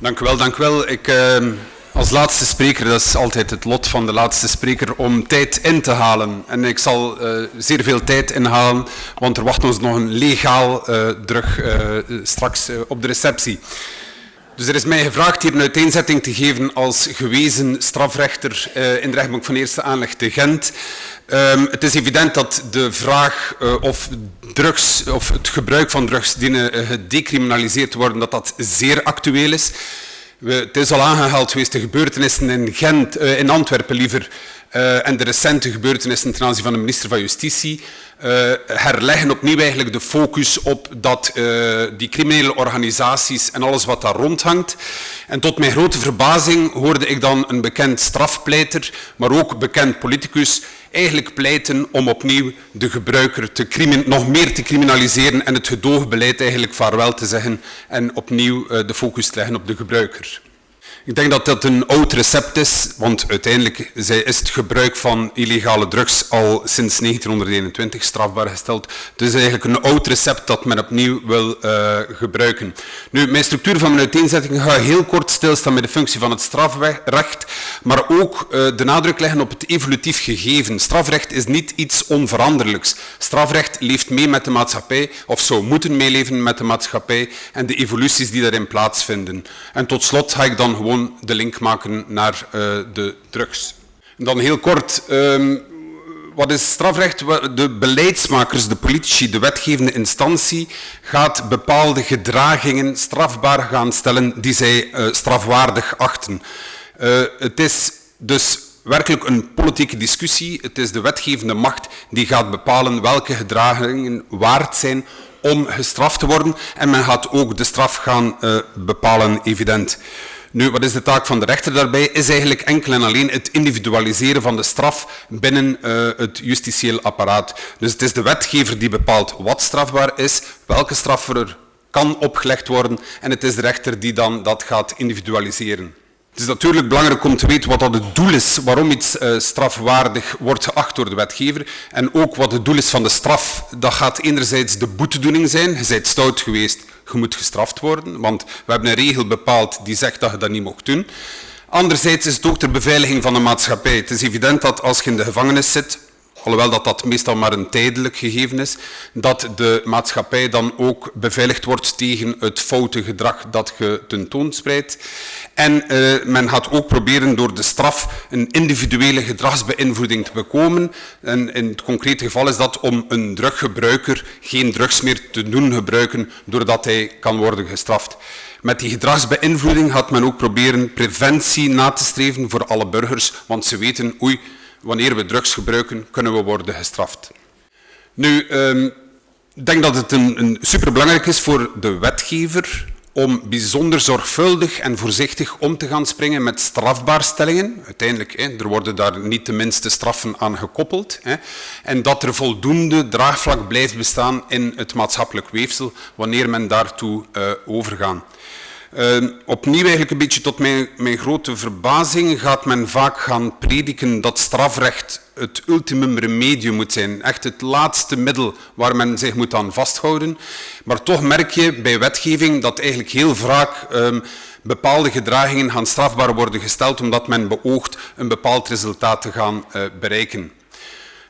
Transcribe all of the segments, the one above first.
Dank u wel, dank wel. Ik, uh, als laatste spreker, dat is altijd het lot van de laatste spreker, om tijd in te halen. En ik zal uh, zeer veel tijd inhalen, want er wacht ons nog een legaal uh, drug straks op de receptie. Dus er is mij gevraagd hier een uiteenzetting te geven als gewezen strafrechter in de rechtbank van eerste aanleg te Gent. Um, het is evident dat de vraag uh, of drugs of het gebruik van drugs dienen uh, gedecriminaliseerd worden, dat dat zeer actueel is. We, het is al aangehaald geweest de gebeurtenissen in Gent, in Antwerpen liever, en de recente gebeurtenissen ten aanzien van de minister van Justitie herleggen opnieuw eigenlijk de focus op dat, die criminele organisaties en alles wat daar rondhangt. En tot mijn grote verbazing hoorde ik dan een bekend strafpleiter, maar ook bekend politicus, eigenlijk pleiten om opnieuw de gebruiker te nog meer te criminaliseren en het gedoogbeleid eigenlijk vaarwel te zeggen en opnieuw uh, de focus te leggen op de gebruiker. Ik denk dat dat een oud recept is, want uiteindelijk is het gebruik van illegale drugs al sinds 1921 strafbaar gesteld. Is eigenlijk een oud recept dat men opnieuw wil uh, gebruiken. Nu, mijn structuur van mijn uiteenzetting ga heel kort stilstaan bij de functie van het strafrecht, maar ook uh, de nadruk leggen op het evolutief gegeven. Strafrecht is niet iets onveranderlijks. Strafrecht leeft mee met de maatschappij, of zou moeten meeleven met de maatschappij en de evoluties die daarin plaatsvinden. En tot slot ga ik dan gewoon de link maken naar uh, de drugs. Dan heel kort, um, wat is strafrecht? De beleidsmakers, de politici, de wetgevende instantie gaat bepaalde gedragingen strafbaar gaan stellen die zij uh, strafwaardig achten. Uh, het is dus werkelijk een politieke discussie. Het is de wetgevende macht die gaat bepalen welke gedragingen waard zijn om gestraft te worden. En men gaat ook de straf gaan bepalen, evident. Nu, wat is de taak van de rechter daarbij? Is eigenlijk enkel en alleen het individualiseren van de straf binnen uh, het justitieel apparaat. Dus het is de wetgever die bepaalt wat strafbaar is, welke straf er kan opgelegd worden en het is de rechter die dan dat gaat individualiseren. Het is natuurlijk belangrijk om te weten wat dat het doel is, waarom iets uh, strafwaardig wordt geacht door de wetgever. En ook wat het doel is van de straf. Dat gaat enerzijds de boetedoening zijn. Je bent stout geweest, je moet gestraft worden. Want we hebben een regel bepaald die zegt dat je dat niet mocht doen. Anderzijds is het ook ter beveiliging van de maatschappij. Het is evident dat als je in de gevangenis zit, alhoewel dat dat meestal maar een tijdelijk gegeven is, dat de maatschappij dan ook beveiligd wordt tegen het foute gedrag dat je tentoonspreidt. En uh, men gaat ook proberen door de straf een individuele gedragsbeïnvloeding te bekomen. En in het concrete geval is dat om een druggebruiker geen drugs meer te doen gebruiken doordat hij kan worden gestraft. Met die gedragsbeïnvloeding gaat men ook proberen preventie na te streven voor alle burgers, want ze weten, oei, wanneer we drugs gebruiken, kunnen we worden gestraft. Nu, um, ik denk dat het een, een superbelangrijk is voor de wetgever om bijzonder zorgvuldig en voorzichtig om te gaan springen met strafbaarstellingen. Uiteindelijk, hè, er worden daar niet de minste straffen aan gekoppeld. Hè, en dat er voldoende draagvlak blijft bestaan in het maatschappelijk weefsel wanneer men daartoe uh, overgaat. Uh, opnieuw eigenlijk een beetje tot mijn, mijn, grote verbazing gaat men vaak gaan prediken dat strafrecht het ultimum remedium moet zijn. Echt het laatste middel waar men zich moet aan vasthouden. Maar toch merk je bij wetgeving dat eigenlijk heel vaak um, bepaalde gedragingen gaan strafbaar worden gesteld omdat men beoogt een bepaald resultaat te gaan uh, bereiken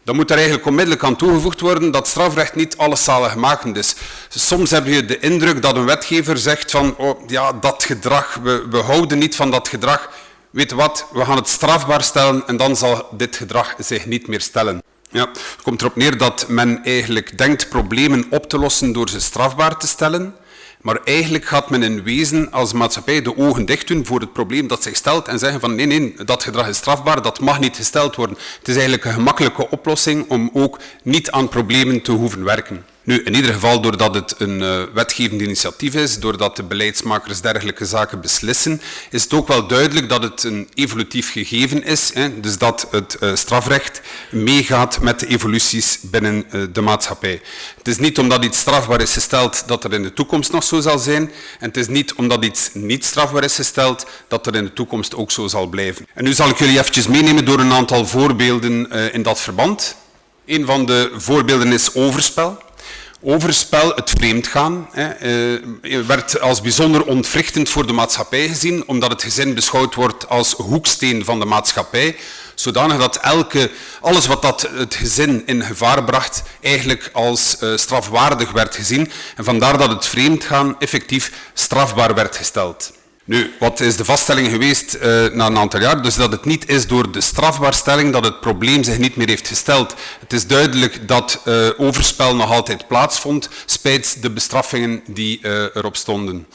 dan moet er eigenlijk onmiddellijk aan toegevoegd worden dat strafrecht niet alles zaligmakend is. Soms heb je de indruk dat een wetgever zegt van oh, ja, dat gedrag, we, we houden niet van dat gedrag. Weet wat, we gaan het strafbaar stellen en dan zal dit gedrag zich niet meer stellen. Ja, het komt erop neer dat men eigenlijk denkt problemen op te lossen door ze strafbaar te stellen. Maar eigenlijk gaat men in wezen als maatschappij de ogen dicht doen voor het probleem dat zich stelt en zeggen van nee, nee, dat gedrag is strafbaar, dat mag niet gesteld worden. Het is eigenlijk een gemakkelijke oplossing om ook niet aan problemen te hoeven werken. Nu, in ieder geval doordat het een uh, wetgevend initiatief is, doordat de beleidsmakers dergelijke zaken beslissen, is het ook wel duidelijk dat het een evolutief gegeven is. Hè, dus dat het uh, strafrecht meegaat met de evoluties binnen uh, de maatschappij. Het is niet omdat iets strafbaar is gesteld dat er in de toekomst nog zo zal zijn. En het is niet omdat iets niet strafbaar is gesteld dat er in de toekomst ook zo zal blijven. En nu zal ik jullie eventjes meenemen door een aantal voorbeelden in dat verband. Een van de voorbeelden is overspel. Overspel, het vreemdgaan, hè, eh, werd als bijzonder ontwrichtend voor de maatschappij gezien, omdat het gezin beschouwd wordt als hoeksteen van de maatschappij, zodanig dat elke, alles wat dat het gezin in gevaar bracht, eigenlijk als uh, strafwaardig werd gezien. En vandaar dat het vreemdgaan effectief strafbaar werd gesteld. Nu, wat is de vaststelling geweest uh, na een aantal jaar? Dus dat het niet is door de strafbaarstelling dat het probleem zich niet meer heeft gesteld. Het is duidelijk dat uh, overspel nog altijd plaatsvond, spijt de bestraffingen die uh, erop stonden.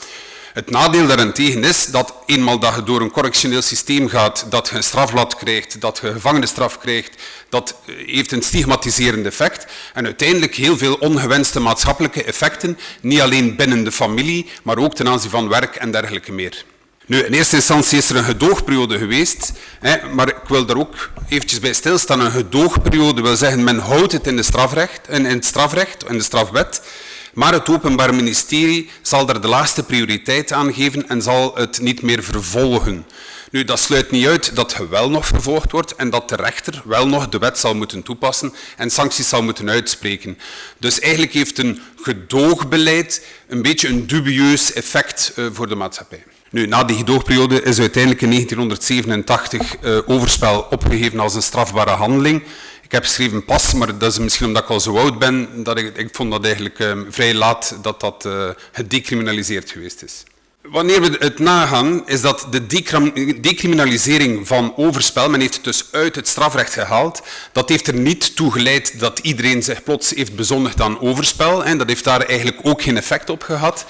Het nadeel daarentegen is dat eenmaal dat je door een correctioneel systeem gaat, dat je een strafblad krijgt, dat je gevangenisstraf krijgt, dat heeft een stigmatiserend effect en uiteindelijk heel veel ongewenste maatschappelijke effecten, niet alleen binnen de familie, maar ook ten aanzien van werk en dergelijke meer. Nu, in eerste instantie is er een gedoogperiode geweest, hè, maar ik wil daar ook eventjes bij stilstaan. Een gedoogperiode wil zeggen, men houdt het in, de strafrecht, in, in het strafrecht, in de strafwet, maar het Openbaar Ministerie zal er de laagste prioriteit aan geven en zal het niet meer vervolgen. Nu, dat sluit niet uit dat je wel nog vervolgd wordt en dat de rechter wel nog de wet zal moeten toepassen en sancties zal moeten uitspreken. Dus eigenlijk heeft een gedoogbeleid een beetje een dubieus effect uh, voor de maatschappij. Nu, na die gedoogperiode is uiteindelijk in 1987 uh, overspel opgegeven als een strafbare handeling. Ik heb geschreven pas, maar dat is misschien omdat ik al zo oud ben, dat ik, ik vond dat eigenlijk uh, vrij laat dat dat uh, gedecriminaliseerd geweest is. Wanneer we het nagaan, is dat de decriminalisering van overspel, men heeft het dus uit het strafrecht gehaald, dat heeft er niet toe geleid dat iedereen zich plots heeft bezondigd aan overspel. En dat heeft daar eigenlijk ook geen effect op gehad.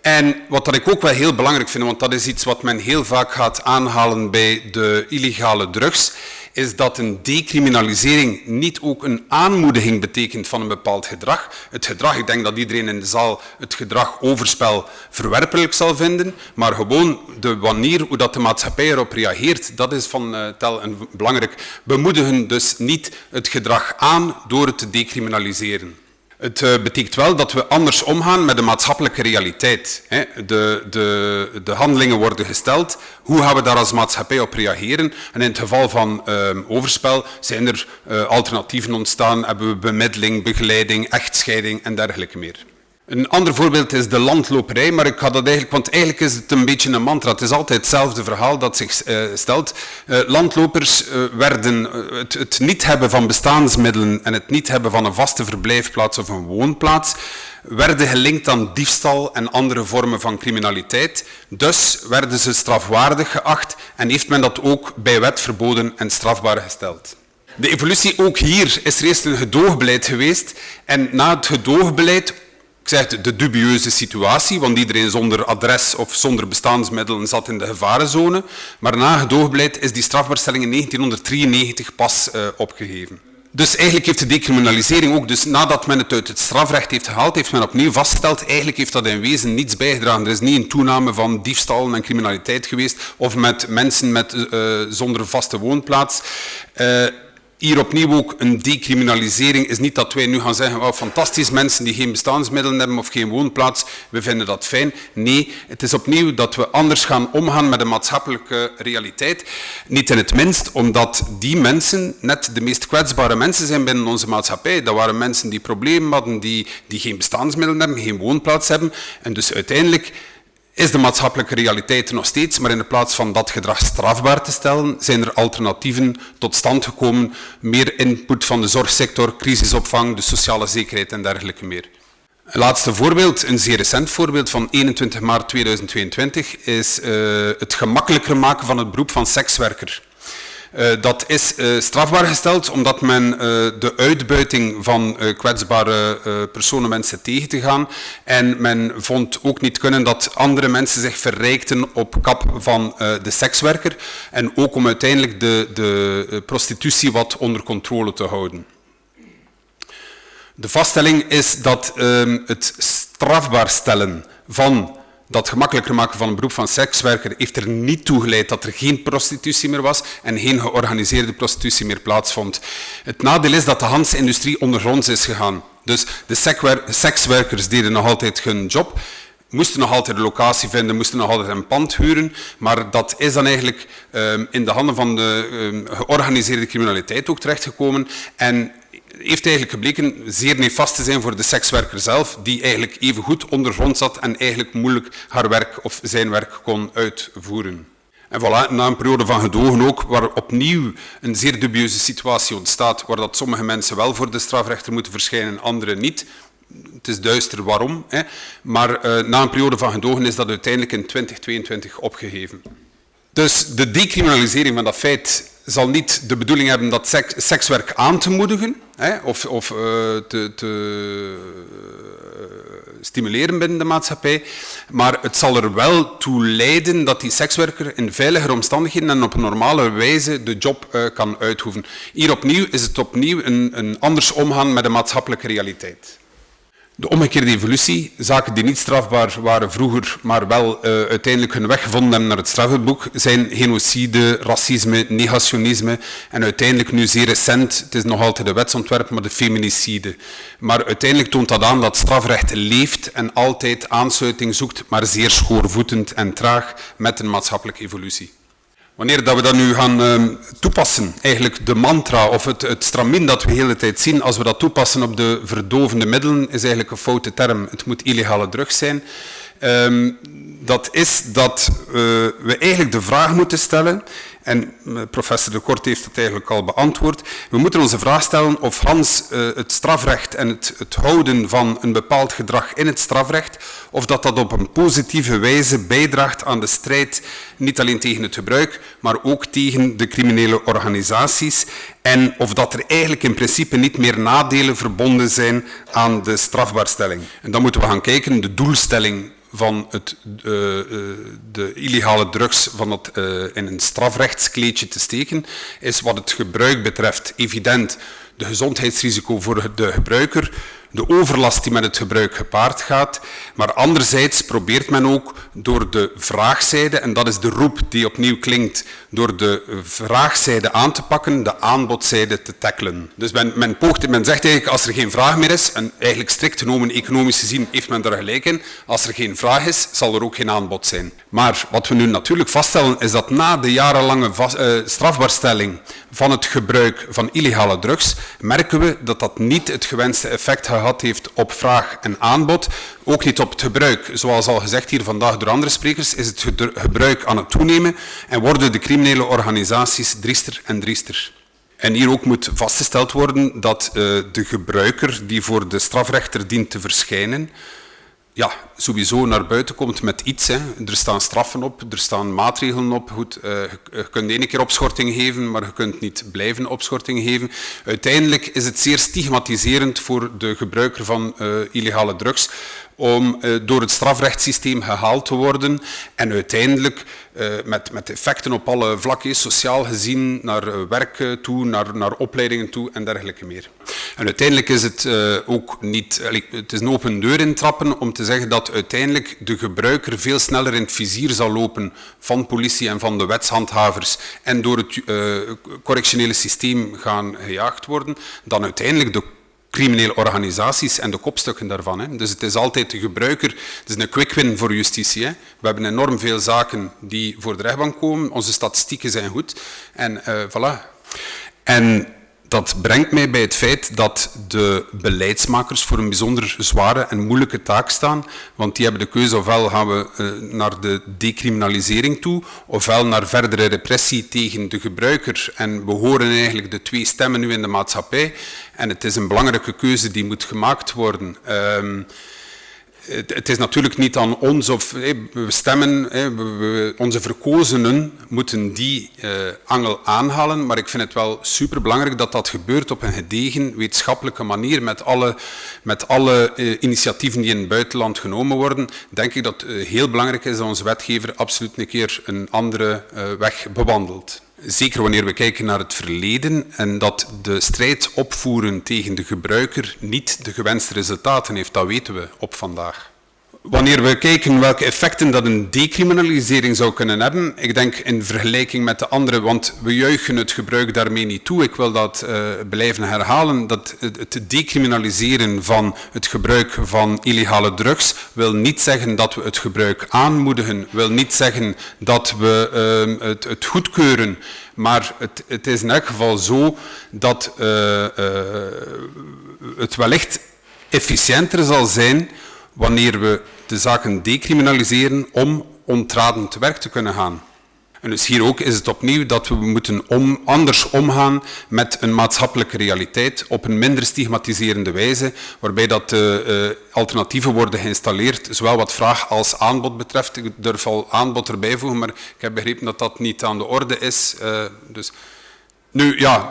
En wat dat ik ook wel heel belangrijk vind, want dat is iets wat men heel vaak gaat aanhalen bij de illegale drugs, is dat een decriminalisering niet ook een aanmoediging betekent van een bepaald gedrag. Het gedrag, ik denk dat iedereen in de zaal het gedrag overspel verwerpelijk zal vinden, maar gewoon de manier hoe dat de maatschappij erop reageert, dat is van uh, tel en belangrijk. We moedigen dus niet het gedrag aan door het te decriminaliseren. Het uh, betekent wel dat we anders omgaan met de maatschappelijke realiteit. Hè. De, de, de, handelingen worden gesteld. Hoe gaan we daar als maatschappij op reageren? En in het geval van uh, overspel zijn er uh, alternatieven ontstaan. Hebben we bemiddeling, begeleiding, echtscheiding en dergelijke meer. Een ander voorbeeld is de landloperij, maar ik had dat eigenlijk, want eigenlijk is het een beetje een mantra. Het is altijd hetzelfde verhaal dat zich uh, stelt. Uh, landlopers uh, werden het, het, niet hebben van bestaansmiddelen en het niet hebben van een vaste verblijfplaats of een woonplaats, werden gelinkt aan diefstal en andere vormen van criminaliteit. Dus werden ze strafwaardig geacht en heeft men dat ook bij wet verboden en strafbaar gesteld. De evolutie ook hier is er eerst een gedoogbeleid geweest en na het gedoogbeleid ik zeg de dubieuze situatie, want iedereen zonder adres of zonder bestaansmiddelen zat in de gevarenzone. Maar na gedoogbeleid is die strafbaarstelling in 1993 pas uh, opgegeven. Dus eigenlijk heeft de decriminalisering ook, dus nadat men het uit het strafrecht heeft gehaald, heeft men opnieuw vastgesteld, eigenlijk heeft dat in wezen niets bijgedragen. Er is niet een toename van diefstal en criminaliteit geweest, of met mensen met, uh, zonder vaste woonplaats. Uh, hier opnieuw ook een decriminalisering is niet dat wij nu gaan zeggen, oh, fantastisch, mensen die geen bestaansmiddelen hebben of geen woonplaats, we vinden dat fijn. Nee, het is opnieuw dat we anders gaan omgaan met de maatschappelijke realiteit. Niet in het minst, omdat die mensen net de meest kwetsbare mensen zijn binnen onze maatschappij. Dat waren mensen die problemen hadden, die, die geen bestaansmiddelen hebben, geen woonplaats hebben. En dus uiteindelijk is de maatschappelijke realiteit nog steeds, maar in plaats van dat gedrag strafbaar te stellen, zijn er alternatieven tot stand gekomen, meer input van de zorgsector, crisisopvang, de sociale zekerheid en dergelijke meer. Een laatste voorbeeld, een zeer recent voorbeeld van 21 maart 2022, is uh, het gemakkelijker maken van het beroep van sekswerker. Uh, dat is uh, strafbaar gesteld omdat men uh, de uitbuiting van kwetsbare personen, mensen tegen te gaan. En men vond ook niet kunnen dat andere mensen zich verrijkten op kap van de sekswerker. En ook om uiteindelijk de, de prostitutie wat onder controle te houden. De vaststelling is dat ehm, het strafbaar stellen van dat gemakkelijker maken van een beroep van sekswerker heeft er niet toe geleid dat er geen prostitutie meer was en geen georganiseerde prostitutie meer plaatsvond. Het nadeel is dat de Hans-industrie ondergronds is gegaan. Dus de sekswerkers deden nog altijd hun job, moesten nog altijd een locatie vinden, moesten nog altijd een pand huren, maar dat is dan eigenlijk um, in de handen van de um, georganiseerde criminaliteit ook terechtgekomen en heeft eigenlijk gebleken zeer nefast te zijn voor de sekswerker zelf, die eigenlijk even goed ondergrond zat en eigenlijk moeilijk haar werk of zijn werk kon uitvoeren. En voilà, na een periode van gedogen ook, waar opnieuw een zeer dubieuze situatie ontstaat, waar dat sommige mensen wel voor de strafrechter moeten verschijnen, anderen niet. Het is duister waarom, hè. maar uh, na een periode van gedogen is dat uiteindelijk in 2022 opgegeven. Dus de decriminalisering van dat feit zal niet de bedoeling hebben dat seks, sekswerk aan te moedigen hè, of, of uh, te, te uh, stimuleren binnen de maatschappij, maar het zal er wel toe leiden dat die sekswerker in veiligere omstandigheden en op normale wijze de job uh, kan uitoefenen. Hier opnieuw is het opnieuw een, een anders omgaan met de maatschappelijke realiteit. De omgekeerde evolutie, zaken die niet strafbaar waren vroeger, maar wel uh, uiteindelijk hun weg gevonden hebben naar het strafboek, zijn genocide, racisme, negationisme en uiteindelijk nu zeer recent, het is nog altijd de wetsontwerp, maar de feminicide. Maar uiteindelijk toont dat aan dat strafrecht leeft en altijd aansluiting zoekt, maar zeer schoorvoetend en traag met een maatschappelijke evolutie. Wanneer dat we dat nu gaan uh, toepassen, eigenlijk de mantra of het, het stramin dat we de hele tijd zien, als we dat toepassen op de verdovende middelen, is eigenlijk een foute term. Het moet illegale drugs zijn. Um, dat is dat uh, we eigenlijk de vraag moeten stellen, en uh, professor De Kort heeft het eigenlijk al beantwoord, we moeten onze vraag stellen of Hans uh, het strafrecht en het, het, houden van een bepaald gedrag in het strafrecht, of dat dat op een positieve wijze bijdraagt aan de strijd, niet alleen tegen het gebruik, maar ook tegen de criminele organisaties, en of dat er eigenlijk in principe niet meer nadelen verbonden zijn aan de strafbaarstelling. En dan moeten we gaan kijken, de doelstelling van het, uh, de illegale drugs van het, uh, in een strafrechtskleedje te steken, is wat het gebruik betreft evident. De gezondheidsrisico voor de gebruiker, de overlast die met het gebruik gepaard gaat, maar anderzijds probeert men ook door de vraagzijde, en dat is de roep die opnieuw klinkt, door de vraagzijde aan te pakken, de aanbodzijde te tackelen. Dus men, men, men zegt eigenlijk, als er geen vraag meer is, en eigenlijk strikt genomen economisch gezien heeft men daar gelijk in, als er geen vraag is, zal er ook geen aanbod zijn. Maar wat we nu natuurlijk vaststellen, is dat na de jarenlange uh, strafbaarstelling van het gebruik van illegale drugs, merken we dat dat niet het gewenste effect gehad heeft op vraag en aanbod, ook niet op het gebruik. Zoals al gezegd hier vandaag door andere sprekers, is het gebruik aan het toenemen en worden de criminele organisaties driester en driester. En hier ook moet vastgesteld worden dat uh, de gebruiker die voor de strafrechter dient te verschijnen, ja, sowieso naar buiten komt met iets. Hè. Er staan straffen op, er staan maatregelen op. Goed, uh, je kunt ene keer opschorting geven, maar je kunt niet blijven opschorting geven. Uiteindelijk is het zeer stigmatiserend voor de gebruiker van uh, illegale drugs om uh, door het strafrechtssysteem gehaald te worden en uiteindelijk uh, met, met effecten op alle vlakken, sociaal gezien, naar uh, werk toe, naar, naar opleidingen toe en dergelijke meer. En uiteindelijk is het ook niet, het is een open deur intrappen om te zeggen dat uiteindelijk de gebruiker veel sneller in het vizier zal lopen van politie en van de wetshandhavers en door het correctionele systeem gaan gejaagd worden, dan uiteindelijk de criminele organisaties en de kopstukken daarvan. Hè. Dus het is altijd de gebruiker, het is een quick win voor justitie. Hè. We hebben enorm veel zaken die voor de rechtbank komen, onze statistieken zijn goed en uh, voilà. En dat brengt mij bij het feit dat de beleidsmakers voor een bijzonder zware en moeilijke taak staan, want die hebben de keuze ofwel gaan we uh, naar de decriminalisering toe, ofwel naar verdere repressie tegen de gebruiker. En we horen eigenlijk de twee stemmen nu in de maatschappij en het is een belangrijke keuze die moet gemaakt worden. Um, het is natuurlijk niet aan ons of we stemmen, onze verkozenen moeten die uh, angel aanhalen, maar ik vind het wel superbelangrijk dat dat gebeurt op een gedegen wetenschappelijke manier met alle, met alle uh, initiatieven die in het buitenland genomen worden. Denk ik dat het uh, heel belangrijk is dat onze wetgever absoluut een keer een andere weg bewandelt. Zeker wanneer we kijken naar het verleden en dat de strijd opvoeren tegen de gebruiker niet de gewenste resultaten heeft, dat weten we op vandaag. Wanneer we kijken welke effecten dat een decriminalisering zou kunnen hebben, ik denk in vergelijking met de andere, want we juichen het gebruik daarmee niet toe, ik wil dat uh, blijven herhalen, dat het decriminaliseren van het gebruik van illegale drugs wil niet zeggen dat we het gebruik aanmoedigen, wil niet zeggen dat we uh, het, het, goedkeuren, maar het, het, is in elk geval zo dat uh, het wellicht efficiënter zal zijn wanneer we de zaken decriminaliseren om ontraden te werk te kunnen gaan. En dus hier ook is het opnieuw dat we moeten anders omgaan met een maatschappelijke realiteit op een minder stigmatiserende wijze, waarbij dat de uh, alternatieven worden geïnstalleerd, zowel wat vraag als aanbod betreft. Ik durf al aanbod erbij voegen, maar ik heb begrepen dat dat niet aan de orde is. Uh, dus nu ja,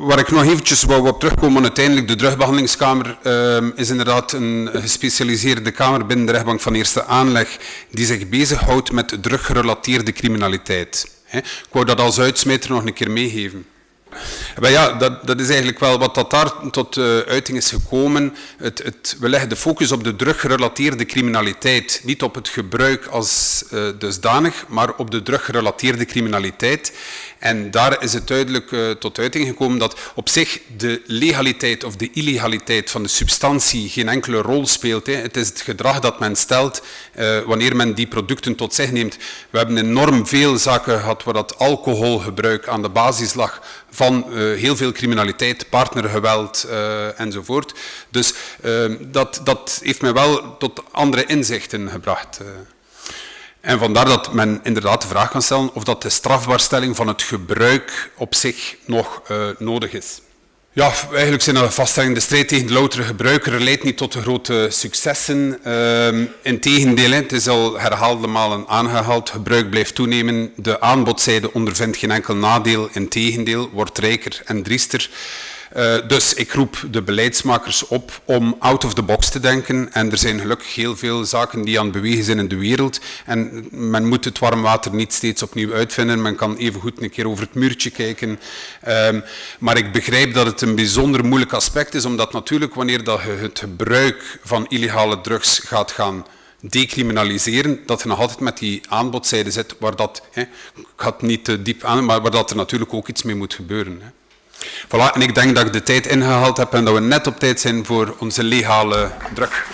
waar ik nog eventjes wou op terugkomen, uiteindelijk de drugbehandelingskamer uh, is inderdaad een gespecialiseerde kamer binnen de rechtbank van eerste aanleg die zich bezighoudt met druggerelateerde criminaliteit. Ik wou dat als uitsmijter nog een keer meegeven. Maar ja, dat, dat, is eigenlijk wel wat dat daar tot uh, uiting is gekomen. Het, het, we leggen de focus op de druggerelateerde criminaliteit. Niet op het gebruik als uh, dusdanig, maar op de druggerelateerde criminaliteit. En daar is het duidelijk uh, tot uiting gekomen dat op zich de legaliteit of de illegaliteit van de substantie geen enkele rol speelt. Hè. Het is het gedrag dat men stelt wanneer men die producten tot zich neemt. We hebben enorm veel zaken gehad waar dat alcoholgebruik aan de basis lag van uh, heel veel criminaliteit, partnergeweld enzovoort. Dus dat, dat heeft mij wel tot andere inzichten gebracht. En vandaar dat men inderdaad de vraag kan stellen of dat de strafbaarstelling van het gebruik op zich nog nodig is. Ja, eigenlijk zijn de vaststellingen, de strijd tegen de loutere gebruiker leidt niet tot grote successen. Uh, Integendeel, het is al herhaalde malen aangehaald, gebruik blijft toenemen. De aanbodzijde ondervindt geen enkel nadeel, integendeel, wordt rijker en driester. Uh, dus ik roep de beleidsmakers op om out of the box te denken. En er zijn gelukkig heel veel zaken die aan het bewegen zijn in de wereld. En men moet het warm water niet steeds opnieuw uitvinden. Men kan even goed een keer over het muurtje kijken. Um, maar ik begrijp dat het een bijzonder moeilijk aspect is, omdat natuurlijk wanneer dat je het gebruik van illegale drugs gaat gaan decriminaliseren, dat je nog altijd met die aanbodzijde zit, waar dat, hè, ik ga het niet te diep aan, maar waar dat er natuurlijk ook iets mee moet gebeuren. Hè. Voilà, en ik denk dat ik de tijd ingehaald heb en dat we net op tijd zijn voor onze legale druk.